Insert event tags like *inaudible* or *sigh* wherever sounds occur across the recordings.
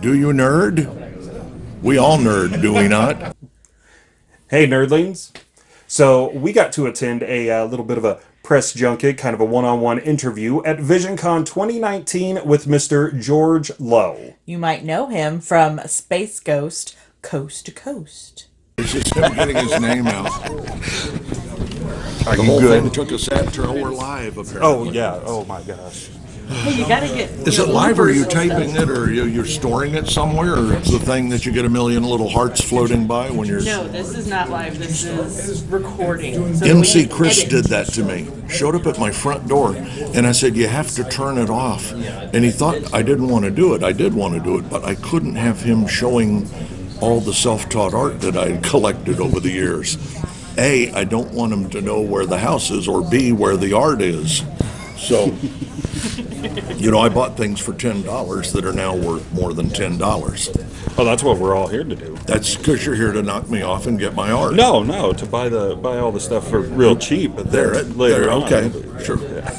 Do you nerd? We all nerd, do we not? Hey, nerdlings. So, we got to attend a uh, little bit of a press junket, kind of a one on one interview at VisionCon 2019 with Mr. George Lowe. You might know him from Space Ghost Coast to Coast. It's just him getting his name out. Are The you whole good? thing took us after we're live, apparently. Oh, yeah. Oh, my gosh. Hey, you gotta get. Is it live or are you taping it or you- you're storing it somewhere or it's the thing that you get a million little hearts floating by when you're. No, this is not live. This is recording. So MC we Chris edit. did that to me. Showed up at my front door and I said, You have to turn it off. And he thought I didn't want to do it. I did want to do it, but I couldn't have him showing all the self taught art that I had collected over the years. A, I don't want him to know where the house is, or B, where the art is. So, you know, I bought things for $10 that are now worth more than $10. Oh, that's what we're all here to do. That's because you're here to knock me off and get my art. No, no, to buy the buy all the stuff for real cheap. But There, it- later there, on. okay, sure. *laughs*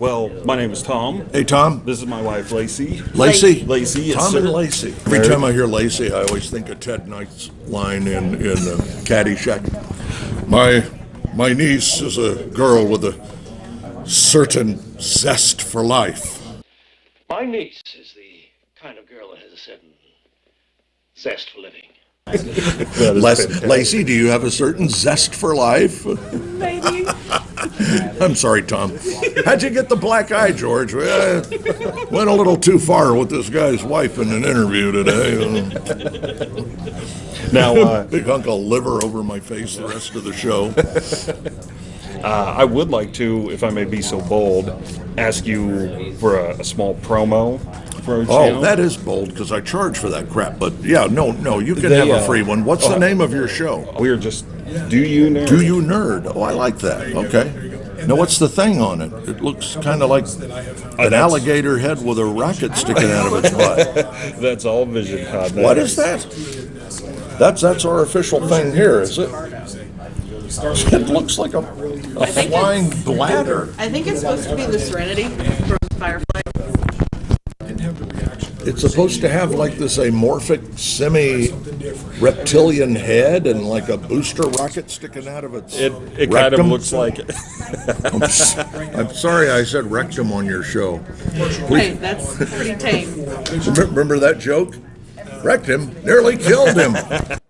Well, my name is Tom. Hey, Tom. This is my wife, Lacey. Lacey? Lacey, yes, Tom sir. and Lacey. Every time I hear Lacey, I always think of Ted Knight's line in, in uh, Caddyshack. My, my niece is a girl with a certain zest for life. My niece is the kind of girl that has a certain zest for living. That is Les- Lacey, do you have a certain zest for life? Maybe. *laughs* I'm sorry, Tom. How'd you get the black eye, George? Well, went a little too far with this guy's wife in an interview today. Now, uh, *laughs* Big hunk of liver over my face the rest of the show. Uh, I would like to, if I may be so bold, ask you for a, a small promo for our Oh, channel. that is bold because I charge for that crap. But yeah, no, no, you can They, have a uh, free one. What's the oh, name of your show? We're just. Do you know? Do you nerd? Oh, I like that. Okay. Now, what's the thing on it? It looks kind of like an alligator head with a rocket sticking out of its butt. *laughs* That's all Vision Con. What is that? That's that's our official thing here, is it? *laughs* It looks like a, a flying bladder. I think it's supposed to be the Serenity from Firefly. It's supposed to have like this amorphic semi-reptilian head and like a booster rocket sticking out of its It, it kind of rectum. looks like it. I'm, s- I'm sorry I said rectum on your show. Hey, that's pretty tame. Remember, remember that joke? Rectum nearly killed him.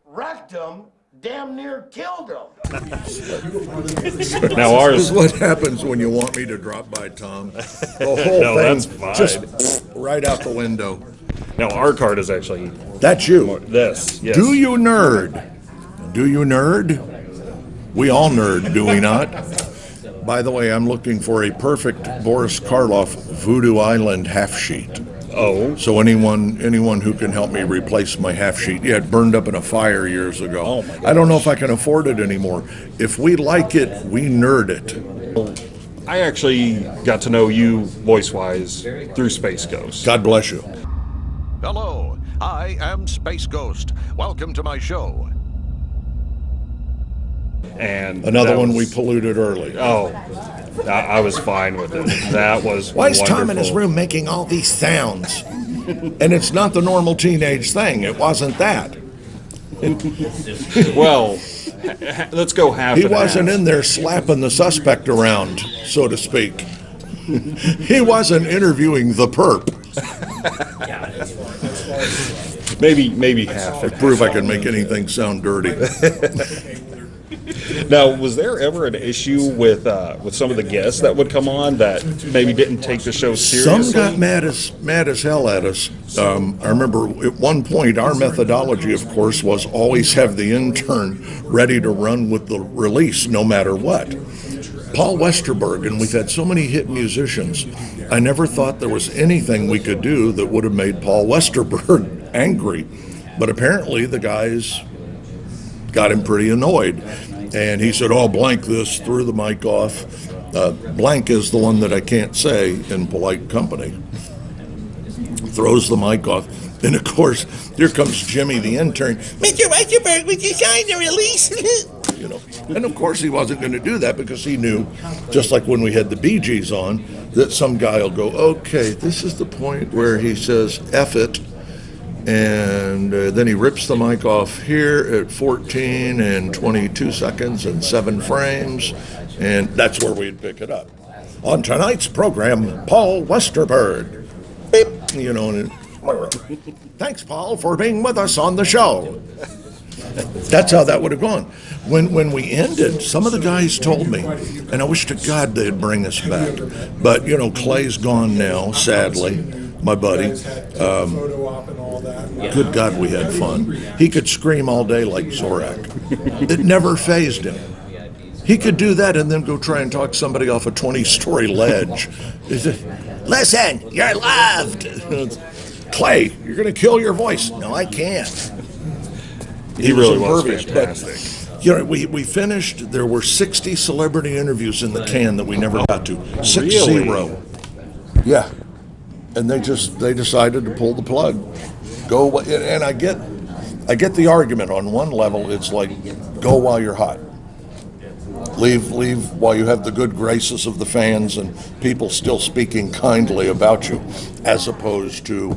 Wrecked him, damn near killed him. Now This ours. is what happens when you want me to drop by, Tom. The *laughs* whole No, thing that's fine. just right out the window. Now our card is actually That's you. this. Yes. Do you nerd? Do you nerd? We all nerd, do we not? By the way, I'm looking for a perfect Boris Karloff Voodoo Island half sheet. Oh. So anyone anyone who can help me replace my half sheet, yeah, it burned up in a fire years ago. Oh my I don't know if I can afford it anymore. If we like it, we nerd it. I actually got to know you voice wise through Space Ghost. God bless you. Hello, I am Space Ghost. Welcome to my show. And Another that one was- we polluted early. Oh, I, I was fine with it. That was. Why is Tom in his room making all these sounds? and it's not the normal teenage thing. It wasn't that. *laughs* Well, ha- ha- let's go half. He and wasn't half. in there slapping the suspect around, so to speak. *laughs* he wasn't interviewing the perp. Maybe, maybe half. and Prove I can make anything sound dirty. *laughs* Now, was there ever an issue with uh, with some of the guests that would come on that maybe didn't take the show seriously? Some got mad as mad as hell at us. Um, I remember at one point our methodology, of course, was always have the intern ready to run with the release, no matter what. Paul Westerberg, and we've had so many hit musicians. I never thought there was anything we could do that would have made Paul Westerberg *laughs* angry, but apparently the guys got him pretty annoyed. And he said, Oh, blank this, threw the mic off. Uh, blank is the one that I can't say in polite company. Throws the mic off. And of course, here comes Jimmy, the intern. Mr. Westerberg, would you sign the release? *laughs* you know, and of course he wasn't going to do that because he knew, just like when we had the Gees on, that some guy will go, okay, this is the point where he says, F it, And uh, then he rips the mic off here at 14 and 22 seconds and seven frames, and that's where we'd pick it up. On tonight's program, Paul Westerberg. Beep, you know, *laughs* thanks, Paul, for being with us on the show. That's how that would have gone. When when we ended, some of the guys told me, and I wish to God they'd bring us back. But you know, Clay's gone now, sadly. My buddy. Um, good God, we had fun. He could scream all day like Zorak. *laughs* It never phased him. He could do that and then go try and talk somebody off a 20 story ledge. Listen, you're loved. *laughs* Clay, you're going to kill your voice. No, I can't. He really was fantastic. You know, we, we finished, there were 60 celebrity interviews in the can that we never got to. Six Really? zero. Yeah. And they just, they decided to pull the plug. Go, wh- and I get, I get the argument. On one level, it's like, go while you're hot. Leave, leave while you have the good graces of the fans and people still speaking kindly about you, as opposed to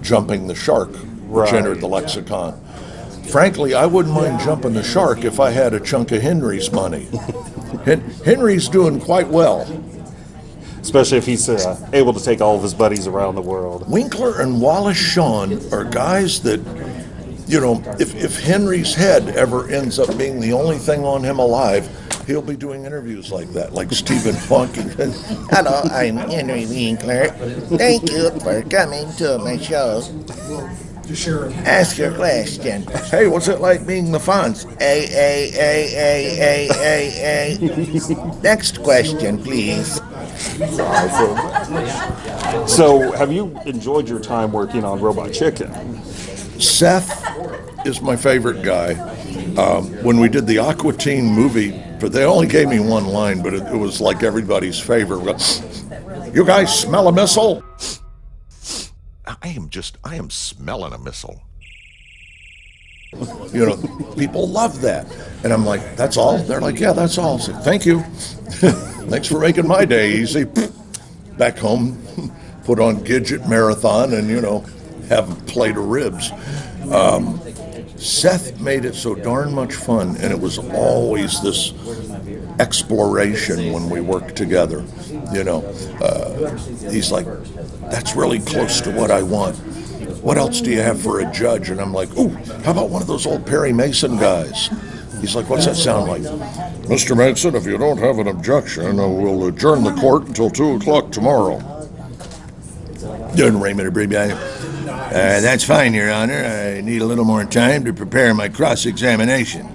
jumping the shark, which Right. entered the lexicon. Frankly, I wouldn't mind jumping the shark if I had a chunk of Henry's money. *laughs* Henry's doing quite well. Especially if he's uh, able to take all of his buddies around the world. Winkler and Wallace Shawn are guys that, you know, if, if Henry's head ever ends up being the only thing on him alive, he'll be doing interviews like that, like Stephen *laughs* Funk. Hello, I'm Henry Winkler. Thank you for coming to my show. Ask your question. hey, what's it like being the Fonz? A, A, A, A, A, A, A. Next question, please. So, have you enjoyed your time working on Robot Chicken? Seth is my favorite guy. Um, when we did the Aqua Teen movie, but they only gave me one line, but it, it was like everybody's favorite. You guys smell a missile? I am just, I am smelling a missile. You know, people love that. And I'm like, that's all? They're like, yeah, that's all. Thank you. *laughs* Thanks for making my day easy. *laughs* Back home, *laughs* put on Gidget Marathon and, you know, have a plate of ribs. Um, Seth made it so darn much fun, and it was always this exploration when we worked together. You know, uh, he's like, that's really close to what I want. What else do you have for a judge? And I'm like, ooh, how about one of those old Perry Mason guys? He's like, what's that sound like? Mr. Mason, if you don't have an objection, we'll adjourn the court until 2 o'clock tomorrow. Doing Raymond Abbreviated. Uh, that's fine, Your Honor. I need a little more time to prepare my cross examination.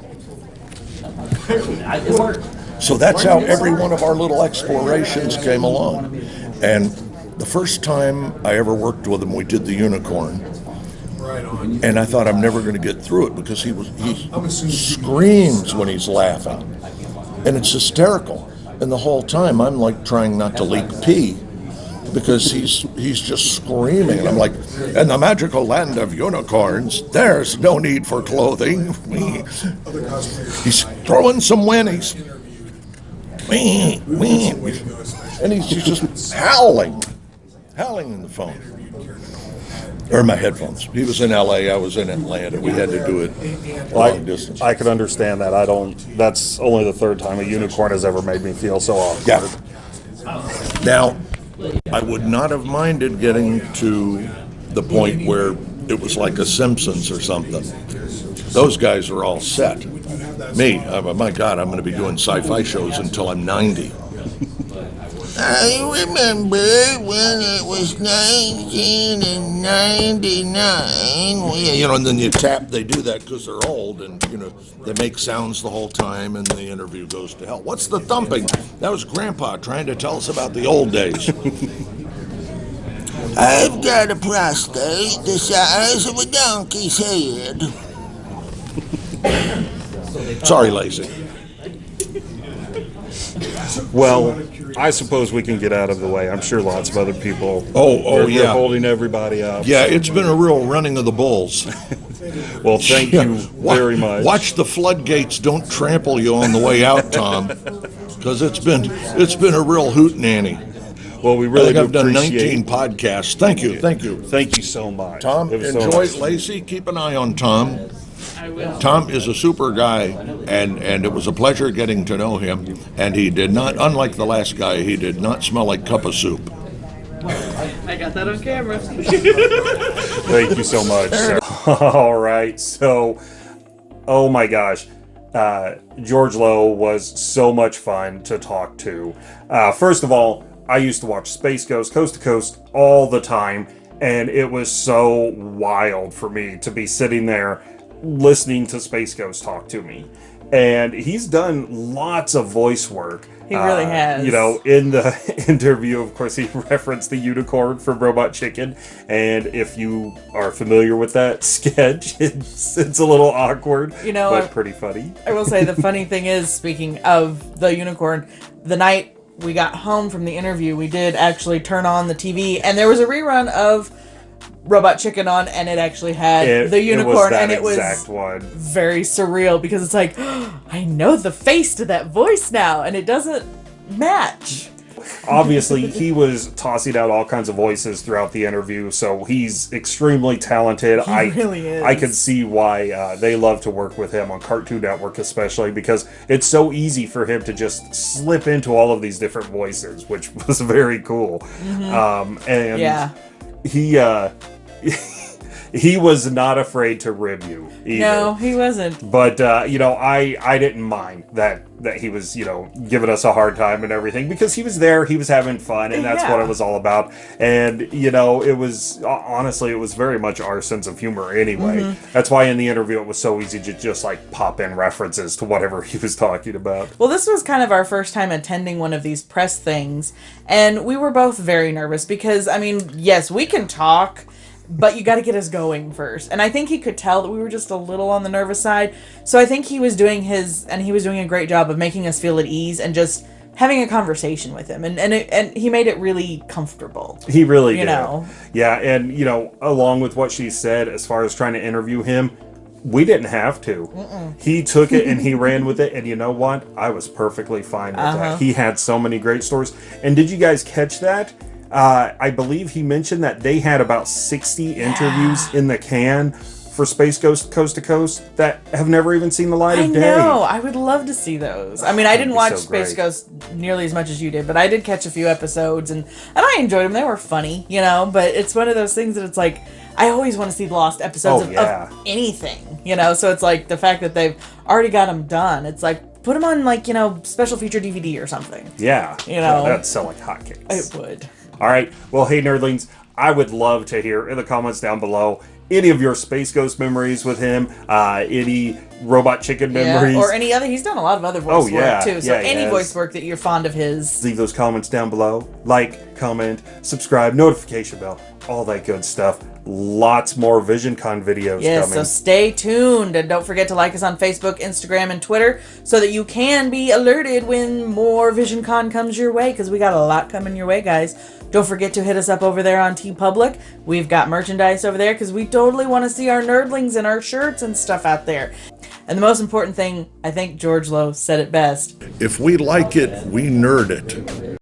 So that's how every one of our little explorations came along. And the first time I ever worked with him, we did the unicorn. And I thought I'm never going to get through it because he was he screams when he's laughing, and it's hysterical. And the whole time I'm like trying not to leak pee because he's he's just screaming. And I'm like, in the magical land of unicorns, there's no need for clothing. *laughs* He's throwing some whinnies. And he's just howling, howling in the phone. Or my headphones. He was in LA, I was in Atlanta. We had to do it long distance. I can understand that. I don't. That's only the third time a unicorn has ever made me feel so awkward. Yeah. Now, I would not have minded getting to the point where it was like a Simpsons or something. Those guys are all set. Me, uh, my God, I'm going to be doing sci-fi shows until I'm 90. I remember when it was 1999. Yeah, you know, and then you tap. They do that because they're old, and you know they make sounds the whole time, and the interview goes to hell. What's the thumping? That was Grandpa trying to tell us about the old days. *laughs* I've got a prostate the size of a donkey's head. Sorry, Lacey. Well, I suppose we can get out of the way. I'm sure lots of other people. Oh, oh, they're- they're yeah. holding everybody up. Yeah, it's been a real running of the bulls. *laughs* Well, thank you Wa- very much. Watch the floodgates don't trample you on the way out, Tom, because it's been it's been a real hoot nanny. Well, we I really think do I've done appreciate 19 podcasts. Thank you, thank you. Thank you so much. Tom, It was so enjoy nice. Lacey. Keep an eye on Tom. I will. Tom is a super guy, and, and it was a pleasure getting to know him. And he did not, unlike the last guy, he did not smell like cup of soup. I got that on camera. *laughs* Thank you so much. *laughs* All right. So, oh my gosh. Uh, George Lowe was so much fun to talk to. Uh, first of all, I used to watch Space Ghost Coast to Coast all the time, and it was so wild for me to be sitting there listening to Space Ghost talk to me. And he's done lots of voice work. He really Uh, has. You know, in the *laughs* interview, of course, he *laughs* referenced the unicorn from Robot Chicken, and if you are familiar with that *laughs* sketch, it's it's a little awkward, You know, but I- pretty funny. I will say the funny thing is, speaking of the unicorn, the night we got home from the interview, we did actually turn on the TV, and there was a rerun of Robot Chicken on, and it actually had It- the unicorn, that and it was one. very surreal because it's like, *gasps* I know the face to that voice now, and it doesn't match. Obviously, he was tossing out all kinds of voices throughout the interview, so he's extremely talented. He I really is. I could see why uh, they love to work with him on Cartoon Network, especially because it's so easy for him to just slip into all of these different voices, which *laughs* was very cool. Um, and. Yeah. he uh, *laughs* he was not afraid to rib you. Either. No, he wasn't. But uh, you know, I I didn't mind that that he was you know giving us a hard time and everything because he was there, he was having fun, and that's what it was all about. And you know, it was uh, honestly, it was very much our sense of humor anyway. Mm-hmm. That's why in the interview it was so easy to just like pop in references to whatever *laughs* he was talking about. Well, this was kind of our first time attending one of these press things, and we were both very nervous because, I mean, yes, we can talk, but you got to get us going first. And I think he could tell that we were just a little on the nervous side. So I think he was doing his, and he was doing a great job of making us feel at ease and just having a conversation with him. And and, it, and he made it really comfortable. He really You did. know. Yeah, and you know, along with what she said as far as trying to interview him, we didn't have to. He took it and he ran with it, and you know what? I was perfectly fine with Uh-huh. that. He had so many great stories. And did you guys catch that? Uh, I believe he mentioned that they had about 60 interviews in the can for Space Ghost Coast to Coast that have never even seen the light I of day. I know. I would love to see those. I mean, I didn't watch so Space. Ghost nearly as much as you did, but I did catch a few episodes, and and I enjoyed them. They were funny, you know. But it's one of those things that it's like I always want to see the lost episodes Oh, of, yeah. of anything, you know. So it's like the fact that they've already got them done. It's like put them on like you know special feature DVD or something. Yeah. You know. That'd sell like hotcakes. It would. All right. Well, hey, nerdlings, I would love to hear in the comments down below any of your Space Ghost memories with him, uh, any Robot Chicken memories. Yeah, or any other. He's done a lot of other oh, voice Oh, yeah. work too. So Yeah, any voice work that you're fond of his. Leave those comments down below. Like, comment, subscribe, notification bell, all that good stuff. Lots more VisionCon videos Yes, coming. so stay tuned and don't forget to like us on Facebook, Instagram, and Twitter so that you can be alerted when more VisionCon comes your way because we got a lot coming your way, guys. Don't forget to hit us up over there on TeePublic. We've got merchandise over there because we totally want to see our nerdlings and our shirts and stuff out there. And the most important thing, I think George Lowe said it best. If we like it, we nerd it.